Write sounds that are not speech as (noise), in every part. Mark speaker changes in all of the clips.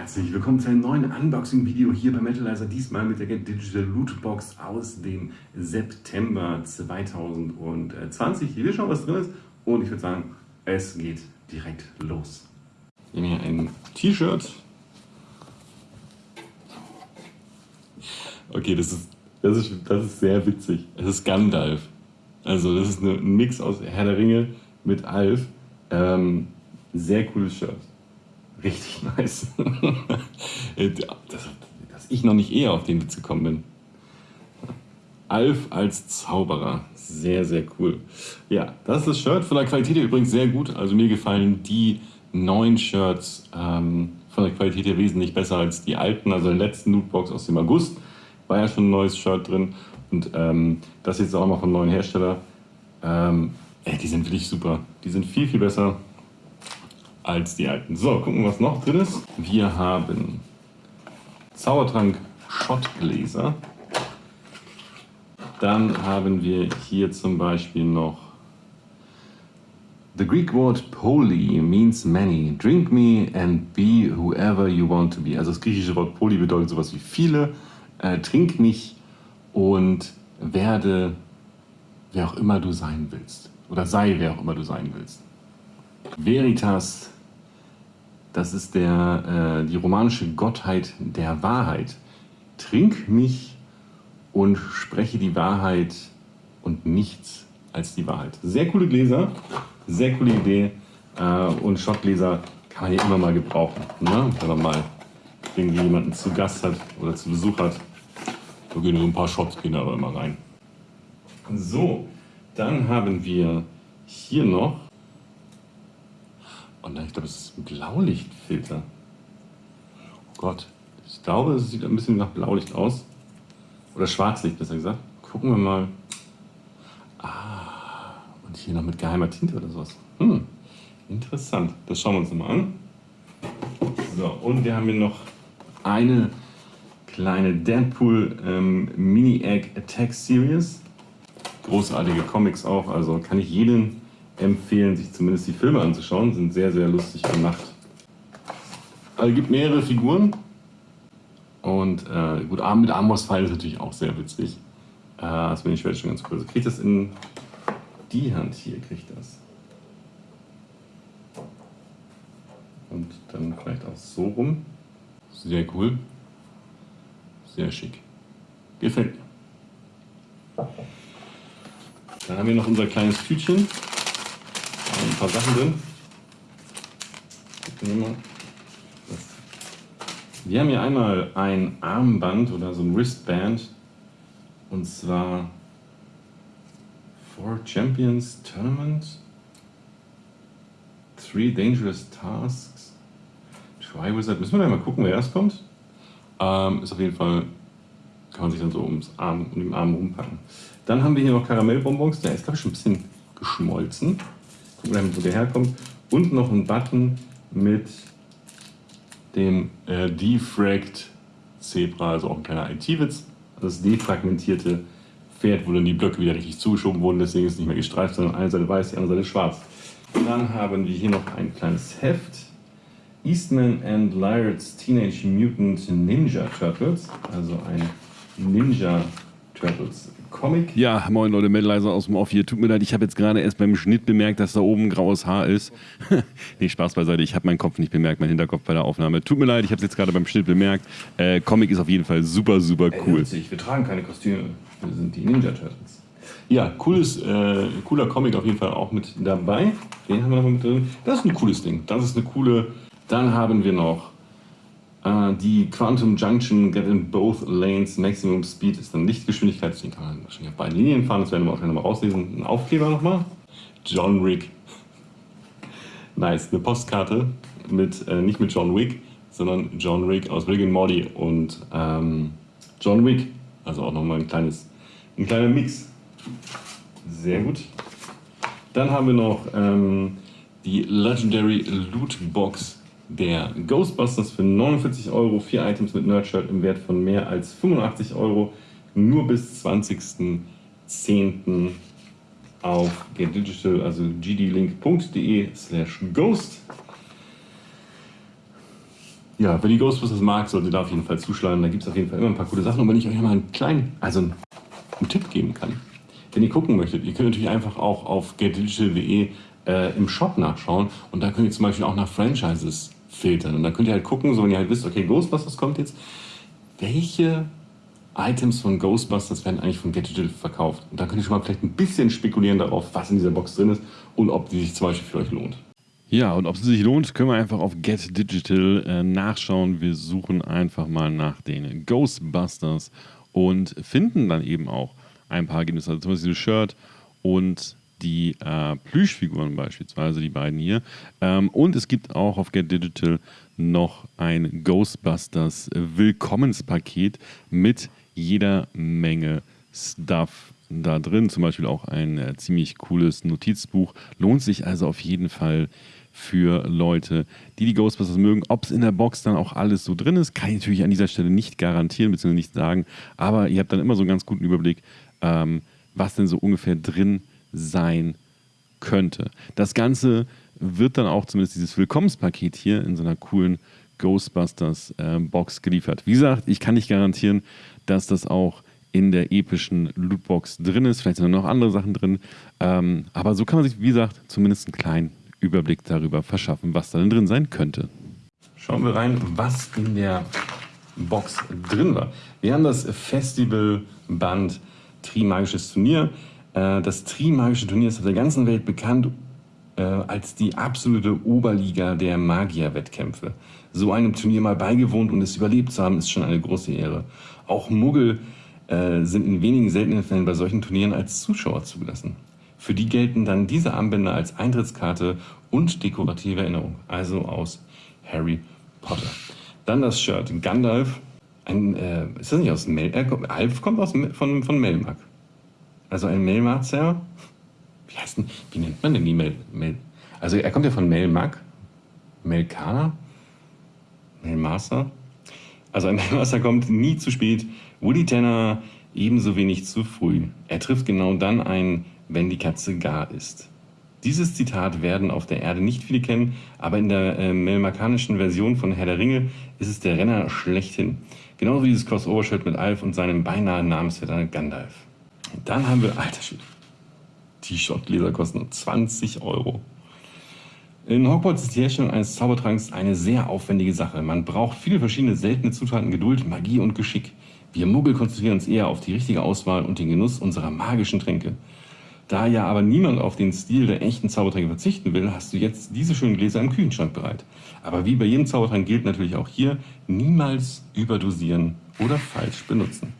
Speaker 1: Herzlich willkommen zu einem neuen Unboxing-Video hier bei Metalizer. Diesmal mit der Get Digital Lootbox aus dem September 2020. Hier schauen, was drin ist. Und ich würde sagen, es geht direkt los. Wir haben hier ein T-Shirt. Okay, das ist, das, ist, das ist sehr witzig. Es ist Gandalf. Also das ist ein Mix aus Herr der Ringe mit Alf. Ähm, sehr cooles Shirt. Richtig nice. (laughs) dass, dass ich noch nicht eher auf den Witz gekommen bin. Alf als Zauberer. Sehr, sehr cool. Ja, das ist das Shirt. Von der Qualität her übrigens sehr gut. Also mir gefallen die neuen Shirts ähm, von der Qualität her wesentlich besser als die alten. Also in der letzten Lootbox aus dem August war ja schon ein neues Shirt drin. Und ähm, das jetzt auch mal von neuen Hersteller. Ähm, ey, die sind wirklich super. Die sind viel, viel besser als die alten. So, gucken, was noch drin ist. Wir haben Zaubertrank Schottgläser. Dann haben wir hier zum Beispiel noch The Greek word poly means many. Drink me and be whoever you want to be. Also das griechische Wort poly bedeutet sowas wie viele. Äh, trink mich und werde wer auch immer du sein willst. Oder sei wer auch immer du sein willst. Veritas, das ist der, äh, die romanische Gottheit der Wahrheit. Trink mich und spreche die Wahrheit und nichts als die Wahrheit. Sehr coole Gläser, sehr coole Idee. Äh, und Schottgläser kann man ja immer mal gebrauchen. Ne? Wenn man mal irgendwie jemanden zu Gast hat oder zu Besuch hat. Da gehen so ein paar Shots gehen aber immer rein. So, dann haben wir hier noch und ich glaube, es ist ein Blaulichtfilter. Oh Gott, ich glaube, es sieht ein bisschen nach Blaulicht aus. Oder Schwarzlicht, besser gesagt. Gucken wir mal. Ah, und hier noch mit geheimer Tinte oder sowas. Hm, interessant. Das schauen wir uns nochmal an. So, und wir haben hier noch eine kleine Deadpool ähm, Mini Egg Attack Series. Großartige Comics auch, also kann ich jedem empfehlen, sich zumindest die Filme anzuschauen. Sind sehr, sehr lustig gemacht. Also, es gibt mehrere Figuren. Und äh, gut, mit Armbrustpfeil ist natürlich auch sehr witzig. Äh, das bin ich schon ganz cool. Also kriegt das in die Hand hier, kriegt das. Und dann vielleicht auch so rum. Sehr cool. Sehr schick. Gefällt mir. Dann haben wir noch unser kleines Tütchen paar Sachen drin. Wir haben hier einmal ein Armband oder so ein Wristband und zwar Four Champions Tournament, Three Dangerous Tasks, Try Wizard. Müssen wir da mal gucken, wer erst kommt. Ähm, ist auf jeden Fall, kann man sich dann so ums Arm, um den Arm rumpacken. Dann haben wir hier noch Karamellbonbons, der ist glaube ich schon ein bisschen geschmolzen wo der herkommt. Und noch ein Button mit dem äh, Defragged Zebra, also auch ein kleiner IT-Witz. Das defragmentierte Pferd, wo dann die Blöcke wieder richtig zugeschoben wurden, deswegen ist es nicht mehr gestreift, sondern eine Seite weiß, die andere Seite schwarz. Dann haben wir hier noch ein kleines Heft. Eastman and Lyrett's Teenage Mutant Ninja Turtles, also ein Ninja Turtles Comic.
Speaker 2: Ja, moin Leute, Melleiser aus dem Off hier. Tut mir leid, ich habe jetzt gerade erst beim Schnitt bemerkt, dass da oben graues Haar ist. (laughs) nee, Spaß beiseite, ich habe meinen Kopf nicht bemerkt, mein Hinterkopf bei der Aufnahme. Tut mir leid, ich habe es jetzt gerade beim Schnitt bemerkt. Äh, Comic ist auf jeden Fall super, super cool.
Speaker 1: Ey, wir tragen keine Kostüme, wir sind die Ninja Turtles. Ja, cooles, äh, cooler Comic auf jeden Fall auch mit dabei. Den haben wir noch mit drin. Das ist ein cooles Ding. Das ist eine coole. Dann haben wir noch Uh, die Quantum Junction Get in Both Lanes Maximum Speed ist dann Lichtgeschwindigkeit, deswegen kann man wahrscheinlich auf beiden Linien fahren, das werden wir auch schnell mal rauslesen. Ein Aufkleber nochmal. John Wick. (laughs) Nice, eine Postkarte mit, äh, nicht mit John Wick, sondern John Wick aus Rick and Morty und ähm, John Wick. Also auch nochmal ein kleines, ein kleiner Mix. Sehr gut. Dann haben wir noch ähm, die Legendary Loot Box der Ghostbusters für 49 Euro, vier Items mit Nerdshirt im Wert von mehr als 85 Euro, nur bis 20.10. auf getdigital, also gdlink.de slash ghost. ja, wer die Ghostbusters mag, sollte da auf jeden Fall zuschlagen. Da gibt es auf jeden Fall immer ein paar coole Sachen. Und wenn ich euch mal einen kleinen, also einen, Tipp geben kann, wenn ihr gucken möchtet, ihr könnt natürlich einfach auch auf getdigital.de äh, im Shop nachschauen und da könnt ihr zum Beispiel auch nach Franchises filtern. Und da könnt ihr halt gucken, so wenn ihr halt wisst, okay, Ghostbusters kommt jetzt, welche Items von Ghostbusters werden eigentlich von Get Digital verkauft. Und da könnt ihr schon mal vielleicht ein bisschen spekulieren darauf, was in dieser Box drin ist und ob die sich zum Beispiel für euch lohnt.
Speaker 2: Ja, und ob es sich lohnt, können wir einfach auf Get Digital äh, nachschauen. Wir suchen einfach mal nach den Ghostbusters und finden dann eben auch ein paar Ergebnisse. Also zum Beispiel dieses Shirt und die äh, Plüschfiguren beispielsweise, die beiden hier. Ähm, und es gibt auch auf Get Digital noch ein Ghostbusters Willkommenspaket mit jeder Menge Stuff da drin. Zum Beispiel auch ein äh, ziemlich cooles Notizbuch. Lohnt sich also auf jeden Fall für Leute, die die Ghostbusters mögen. Ob es in der Box dann auch alles so drin ist, kann ich natürlich an dieser Stelle nicht garantieren bzw. nicht sagen. Aber ihr habt dann immer so einen ganz guten Überblick, ähm, was denn so ungefähr drin sein könnte. Das Ganze wird dann auch zumindest dieses Willkommenspaket hier in so einer coolen Ghostbusters äh, geliefert. Wie gesagt, ich kann nicht garantieren, dass das auch in der epischen Lootbox drin ist. Vielleicht sind noch andere Sachen drin. Ähm, aber so kann man sich, wie gesagt, zumindest einen kleinen Überblick darüber verschaffen, was da drin sein könnte.
Speaker 1: Schauen wir rein, was in der Box drin war. Wir haben das Festivalband Trimagisches Turnier. Äh, das Trimagische Turnier ist auf der ganzen Welt bekannt äh, als die absolute Oberliga der Magierwettkämpfe. So einem Turnier mal beigewohnt und es überlebt zu haben, ist schon eine große Ehre. Auch Muggel äh, sind in wenigen seltenen Fällen bei solchen Turnieren als Zuschauer zugelassen. Für die gelten dann diese Armbänder als Eintrittskarte und dekorative Erinnerung, also aus Harry Potter. Dann das Shirt Gandalf. Ein, äh, ist das nicht aus Mel? Äh, Alf kommt aus, von, von Melmark. Also ein Melmarzer. Wie heißt denn, wie nennt man denn die Mel? Mel also er kommt ja von Melmark. Melkana? Melmaster? Also ein Melmaster kommt nie zu spät. Woody Tanner ebenso wenig zu früh. Er trifft genau dann ein, wenn die Katze gar ist. Dieses Zitat werden auf der Erde nicht viele kennen, aber in der äh, melmarkanischen Version von Herr der Ringe ist es der Renner schlechthin. Genauso wie dieses Crossover-Shirt mit Alf und seinem beinahe Namensvetter Gandalf. Dann haben wir, alter Shit, T-Shirt-Gläser kosten 20 Euro. In Hogwarts ist die Herstellung eines Zaubertranks eine sehr aufwendige Sache. Man braucht viele verschiedene seltene Zutaten, Geduld, Magie und Geschick. Wir Muggel konzentrieren uns eher auf die richtige Auswahl und den Genuss unserer magischen Tränke. Da ja aber niemand auf den Stil der echten Zaubertränke verzichten will, hast du jetzt diese schönen Gläser im Kühlschrank bereit. Aber wie bei jedem Zaubertrank gilt natürlich auch hier, niemals überdosieren oder falsch benutzen.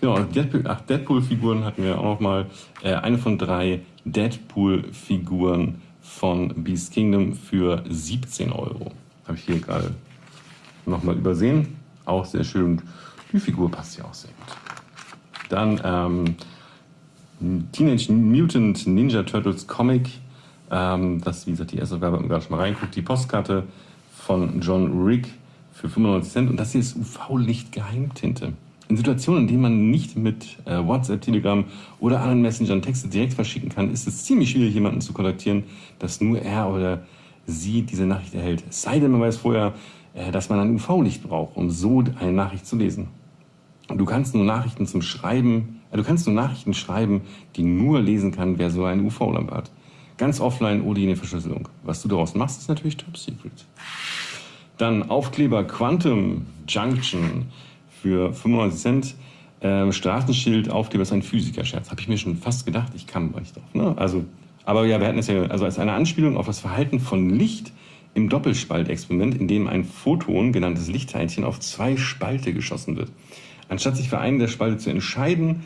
Speaker 1: Genau, Deadpool-Figuren hatten wir auch noch mal. Äh, eine von drei Deadpool-Figuren von Beast Kingdom für 17 Euro. Habe ich hier gerade nochmal übersehen. Auch sehr schön. Die Figur passt ja auch sehr gut. Dann ähm, Teenage Mutant Ninja Turtles Comic. Ähm, das, wie gesagt, die erste Werbung gerade schon mal reinguckt. Die Postkarte von John Rick für 95 Cent. Und das hier ist UV-Licht-Geheimtinte. In Situationen, in denen man nicht mit äh, WhatsApp, Telegram oder anderen Messengern Texte direkt verschicken kann, ist es ziemlich schwierig, jemanden zu kontaktieren, dass nur er oder sie diese Nachricht erhält. Es sei denn, man weiß vorher, äh, dass man ein UV-Licht braucht, um so eine Nachricht zu lesen. Du kannst nur Nachrichten zum Schreiben, äh, du kannst nur Nachrichten schreiben, die nur lesen kann, wer so eine UV-Lampe hat. Ganz offline ohne jede Verschlüsselung. Was du daraus machst, ist natürlich top secret. Dann Aufkleber Quantum Junction für 95 Cent. Ähm, Straßenschild, Aufkleber ist ein Physiker-Scherz. Habe ich mir schon fast gedacht, ich kann euch doch. Ne? Also, aber ja, wir hatten es ja also als eine Anspielung auf das Verhalten von Licht im Doppelspaltexperiment, in dem ein Photon, genanntes Lichtteilchen, auf zwei Spalte geschossen wird. Anstatt sich für einen der Spalte zu entscheiden,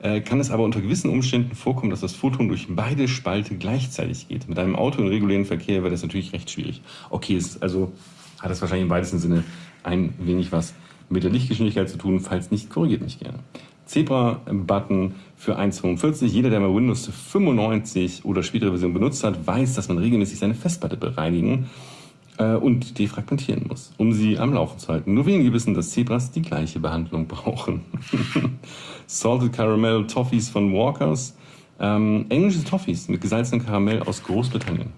Speaker 1: äh, kann es aber unter gewissen Umständen vorkommen, dass das Photon durch beide Spalte gleichzeitig geht. Mit einem Auto im regulären Verkehr wäre das natürlich recht schwierig. Okay, es also hat das wahrscheinlich im weitesten Sinne ein wenig was mit der Lichtgeschwindigkeit zu tun. Falls nicht, korrigiert mich gerne. Zebra-Button für 1,45. Jeder, der mal Windows 95 oder spätere Version benutzt hat, weiß, dass man regelmäßig seine Festplatte bereinigen äh, und defragmentieren muss, um sie am Laufen zu halten. Nur wenige wissen, dass Zebras die gleiche Behandlung brauchen. (laughs) Salted Caramel Toffees von Walkers. Ähm, englische Toffees mit gesalzenem Karamell aus Großbritannien.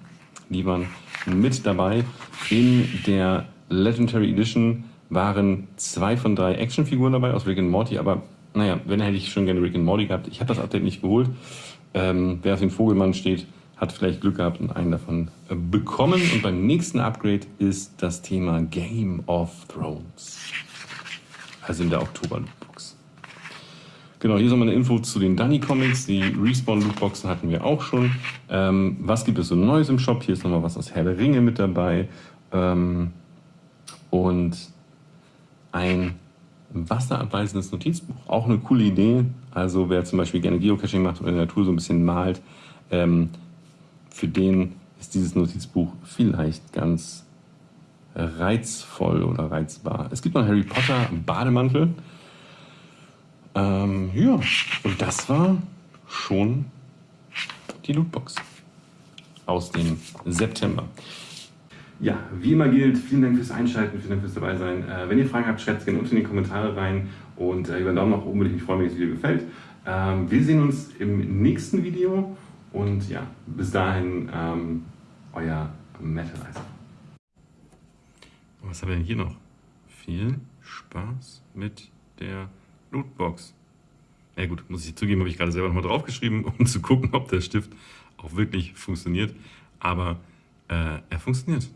Speaker 1: Die waren mit dabei in der Legendary Edition waren zwei von drei Actionfiguren dabei aus Rick and Morty, aber naja, wenn hätte ich schon gerne Rick and Morty gehabt. Ich habe das Update nicht geholt. Ähm, wer auf den Vogelmann steht, hat vielleicht Glück gehabt und einen davon äh, bekommen. Und beim nächsten Upgrade ist das Thema Game of Thrones. Also in der Oktober-Lootbox. Genau, hier ist nochmal eine Info zu den Dunny Comics. Die Respawn-Lootboxen hatten wir auch schon. Ähm, was gibt es so Neues im Shop? Hier ist nochmal was aus Herr der Ringe mit dabei. Ähm, und ein wasserabweisendes Notizbuch. Auch eine coole Idee. Also wer zum Beispiel gerne Geocaching macht oder in der Natur so ein bisschen malt, ähm, für den ist dieses Notizbuch vielleicht ganz reizvoll oder reizbar. Es gibt noch Harry Potter Bademantel. Ähm, ja, und das war schon die Lootbox aus dem September. Ja, wie immer gilt, vielen Dank fürs Einschalten, vielen Dank fürs dabei sein. Äh, wenn ihr Fragen habt, schreibt es gerne unten in die Kommentare rein und äh, über einen Daumen nach oben würde ich mich freuen, wenn das Video gefällt. Ähm, wir sehen uns im nächsten Video und ja, bis dahin ähm, euer Metalizer. Was haben wir denn hier noch? Viel Spaß mit der Lootbox. Ja gut, muss ich zugeben, habe ich gerade selber nochmal draufgeschrieben, (laughs) um zu gucken, ob der Stift auch wirklich funktioniert. Aber äh, er funktioniert.